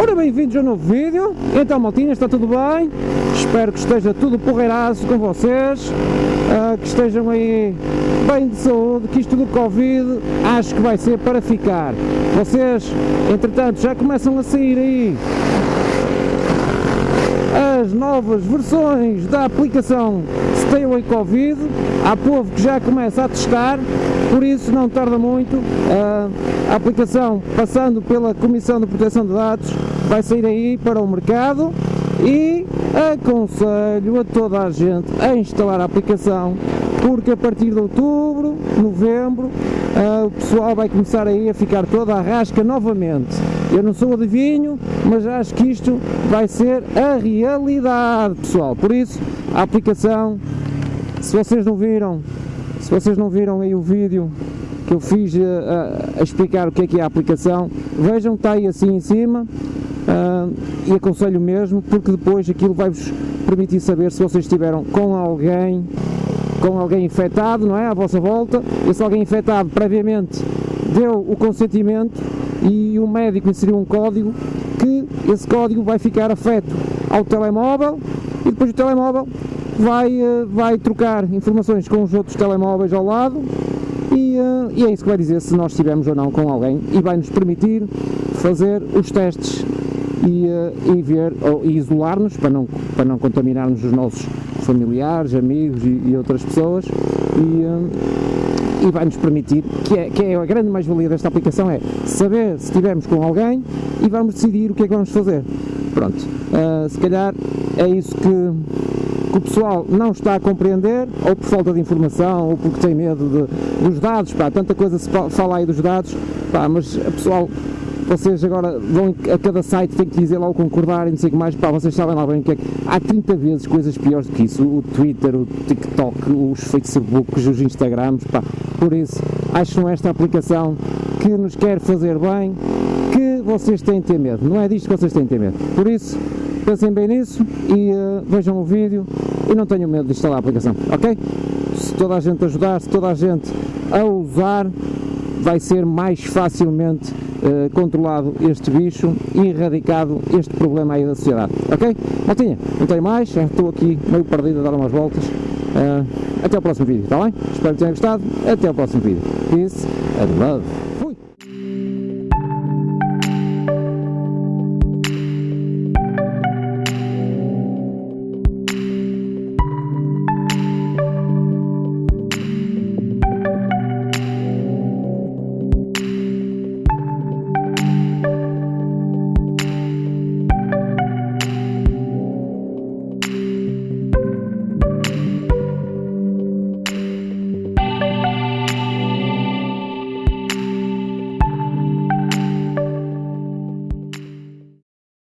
Ora, bem-vindos a um novo vídeo. Então, maltinha, está tudo bem? Espero que esteja tudo porreiraço com vocês, uh, que estejam aí bem de saúde, que isto do Covid acho que vai ser para ficar. Vocês, entretanto, já começam a sair aí as novas versões da aplicação Stay Away Covid, há povo que já começa a testar, por isso não tarda muito, a aplicação passando pela Comissão de Proteção de Dados vai sair aí para o mercado e aconselho a toda a gente a instalar a aplicação porque a partir de outubro, novembro, uh, o pessoal vai começar aí a ficar toda a rasca novamente. Eu não sou adivinho, mas acho que isto vai ser a realidade, pessoal. Por isso, a aplicação, se vocês não viram, se vocês não viram aí o vídeo que eu fiz ah, a, a explicar o que é que é a aplicação, vejam que está aí assim em cima, Uh, e aconselho mesmo porque depois aquilo vai-vos permitir saber se vocês estiveram com alguém com alguém infectado, não é, à vossa volta, esse alguém infectado previamente deu o consentimento e o médico inseriu um código que esse código vai ficar afeto ao telemóvel e depois o telemóvel vai, uh, vai trocar informações com os outros telemóveis ao lado. E, uh, e, é isso que vai dizer se nós estivemos ou não com alguém. E vai nos permitir fazer os testes e, uh, e ver ou, isolar-nos para não, para não contaminarmos os nossos familiares, amigos e, e outras pessoas. E, uh, e vai nos permitir, que é, que é a grande mais-valia desta aplicação é saber se estivermos com alguém e vamos decidir o que é que vamos fazer. Pronto, uh, se calhar é isso que, que, o pessoal não está a compreender, ou por falta de informação, ou porque tem medo de, dos dados, pá, tanta coisa se fala aí dos dados, pá, mas o pessoal vocês agora vão a cada site, tem que dizer lá o concordar e não sei o que mais, pá, vocês sabem lá bem o que é que... Há 30 vezes coisas piores do que isso, o Twitter, o TikTok, os Facebooks, os Instagrams, pá, por isso, acham esta aplicação que nos quer fazer bem, que vocês têm de ter medo, não é disto que vocês têm de ter medo, por isso, pensem bem nisso e uh, vejam o vídeo e não tenham medo de instalar a aplicação, ok? Se toda a gente ajudar, se toda a gente a usar, vai ser mais facilmente uh, controlado este bicho e erradicado este problema aí da sociedade, ok? Maltinha, não tenho mais, estou aqui meio perdido a dar umas voltas, uh, até o próximo vídeo, está bem? Espero que tenham gostado, até o próximo vídeo, peace and love.